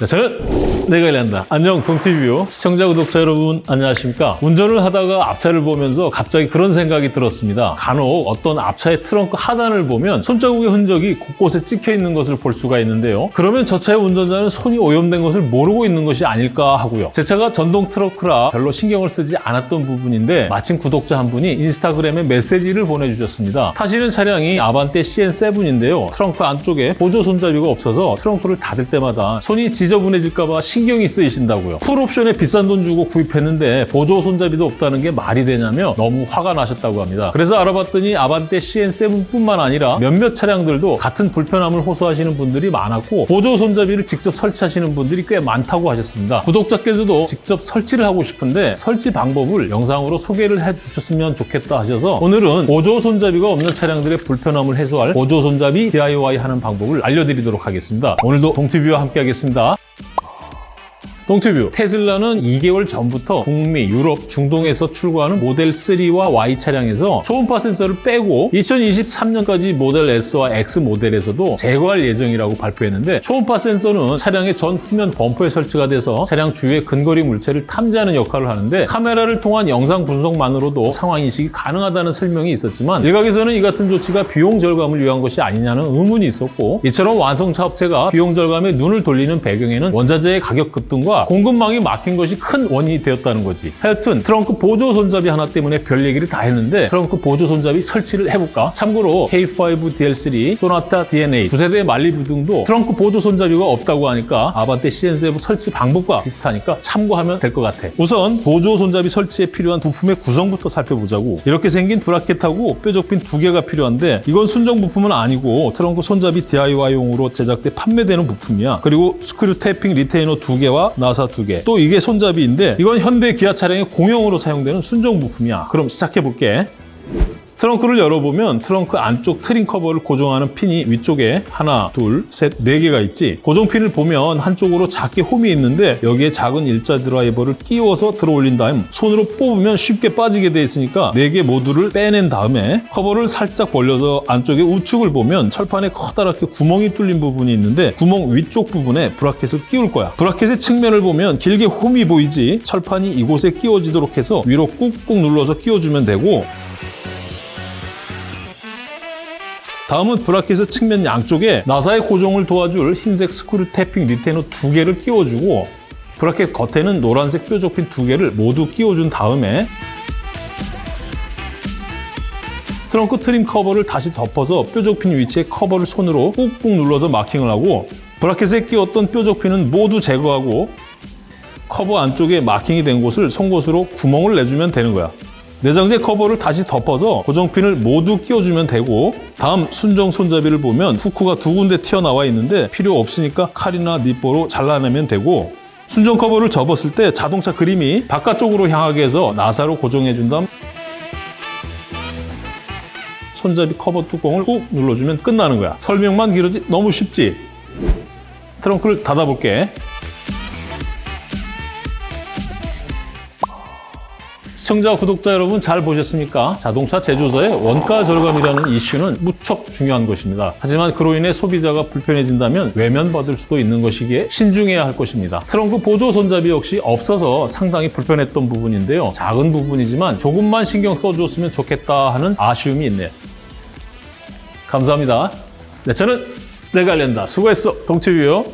네, 저는 내가 일한다. 안녕 동티뷰 시청자 구독자 여러분 안녕하십니까? 운전을 하다가 앞차를 보면서 갑자기 그런 생각이 들었습니다. 간혹 어떤 앞차의 트렁크 하단을 보면 손자국의 흔적이 곳곳에 찍혀 있는 것을 볼 수가 있는데요. 그러면 저 차의 운전자는 손이 오염된 것을 모르고 있는 것이 아닐까 하고요. 제 차가 전동 트렁크라 별로 신경을 쓰지 않았던 부분인데 마침 구독자 한 분이 인스타그램에 메시지를 보내주셨습니다. 타시는 차량이 아반떼 CN7인데요. 트렁크 안쪽에 보조 손잡이가 없어서 트렁크를 닫을 때마다 손이 지 저분해질까봐 신경이 쓰이신다고요. 풀옵션에 비싼 돈 주고 구입했는데 보조 손잡이도 없다는 게 말이 되냐며 너무 화가 나셨다고 합니다. 그래서 알아봤더니 아반떼 CN7뿐만 아니라 몇몇 차량들도 같은 불편함을 호소하시는 분들이 많았고 보조 손잡이를 직접 설치하시는 분들이 꽤 많다고 하셨습니다. 구독자께서도 직접 설치를 하고 싶은데 설치 방법을 영상으로 소개를 해주셨으면 좋겠다 하셔서 오늘은 보조 손잡이가 없는 차량들의 불편함을 해소할 보조 손잡이 DIY 하는 방법을 알려드리도록 하겠습니다. 오늘도 동티뷰와 함께 하겠습니다. 동티뷰. 테슬라는 2개월 전부터 북미, 유럽, 중동에서 출고하는 모델 3와 Y 차량에서 초음파 센서를 빼고 2023년까지 모델 S와 X 모델에서도 제거할 예정이라고 발표했는데 초음파 센서는 차량의 전 후면 범퍼에 설치가 돼서 차량 주위의 근거리 물체를 탐지하는 역할을 하는데 카메라를 통한 영상 분석만으로도 상황 인식이 가능하다는 설명이 있었지만 일각에서는 이 같은 조치가 비용 절감을 위한 것이 아니냐는 의문이 있었고 이처럼 완성차 업체가 비용 절감에 눈을 돌리는 배경에는 원자재의 가격 급등과 공급망이 막힌 것이 큰 원인이 되었다는 거지. 하여튼 트렁크 보조 손잡이 하나 때문에 별 얘기를 다 했는데 트렁크 보조 손잡이 설치를 해볼까? 참고로 K5 DL3, 소나타 DN8 두 세대의 말리부 등도 트렁크 보조 손잡이가 없다고 하니까 아반떼 CN7 설치 방법과 비슷하니까 참고하면 될 것 같아. 우선 보조 손잡이 설치에 필요한 부품의 구성부터 살펴보자고. 이렇게 생긴 브라켓하고 뾰족핀 두 개가 필요한데 이건 순정 부품은 아니고 트렁크 손잡이 DIY용으로 제작돼 판매되는 부품이야. 그리고 screw tapping retainer 두 개와 나사 두 개. 또 이게 손잡이인데 이건 현대 기아 차량의 공용으로 사용되는 순정 부품이야. 그럼 시작해 볼게. 트렁크를 열어보면 트렁크 안쪽 trim 커버를 고정하는 핀이 위쪽에 하나, 둘, 셋, 네 개가 있지. 고정핀을 보면 한쪽으로 작게 홈이 있는데 여기에 작은 일자 드라이버를 끼워서 들어 올린 다음 손으로 뽑으면 쉽게 빠지게 돼 있으니까 네 개 모두를 빼낸 다음에 커버를 살짝 벌려서 안쪽에 우측을 보면 철판에 커다랗게 구멍이 뚫린 부분이 있는데 구멍 위쪽 부분에 브라켓을 끼울 거야. 브라켓의 측면을 보면 길게 홈이 보이지 철판이 이곳에 끼워지도록 해서 위로 꾹꾹 눌러서 끼워주면 되고 다음은 브라켓의 측면 양쪽에 나사의 고정을 도와줄 흰색 screw tapping retainer 두 개를 끼워주고 브라켓 겉에는 노란색 뾰족핀 두 개를 모두 끼워준 다음에 트렁크 trim 커버를 다시 덮어서 뾰족핀 위치에 커버를 손으로 꾹꾹 눌러서 마킹을 하고 브라켓에 끼웠던 뾰족핀은 모두 제거하고 커버 안쪽에 마킹이 된 곳을 송곳으로 구멍을 내주면 되는 거야. 내장재 커버를 다시 덮어서 고정핀을 모두 끼워주면 되고 다음 순정 손잡이를 보면 후크가 두 군데 튀어나와 있는데 필요 없으니까 칼이나 니퍼로 잘라내면 되고 순정 커버를 접었을 때 자동차 그림이 바깥쪽으로 향하게 해서 나사로 고정해준 다음 손잡이 커버 뚜껑을 꾹 눌러주면 끝나는 거야 설명만 길어지 너무 쉽지? 트렁크를 닫아볼게 시청자, 구독자 여러분 잘 보셨습니까? 자동차 제조사의 원가 절감이라는 이슈는 무척 중요한 것입니다. 하지만 그로 인해 소비자가 불편해진다면 외면받을 수도 있는 것이기에 신중해야 할 것입니다. 트렁크 보조 손잡이 역시 없어서 상당히 불편했던 부분인데요. 작은 부분이지만 조금만 신경 써줬으면 좋겠다 하는 아쉬움이 있네요. 감사합니다. 네, 저는 알린다. 수고했어. 동치뷰요.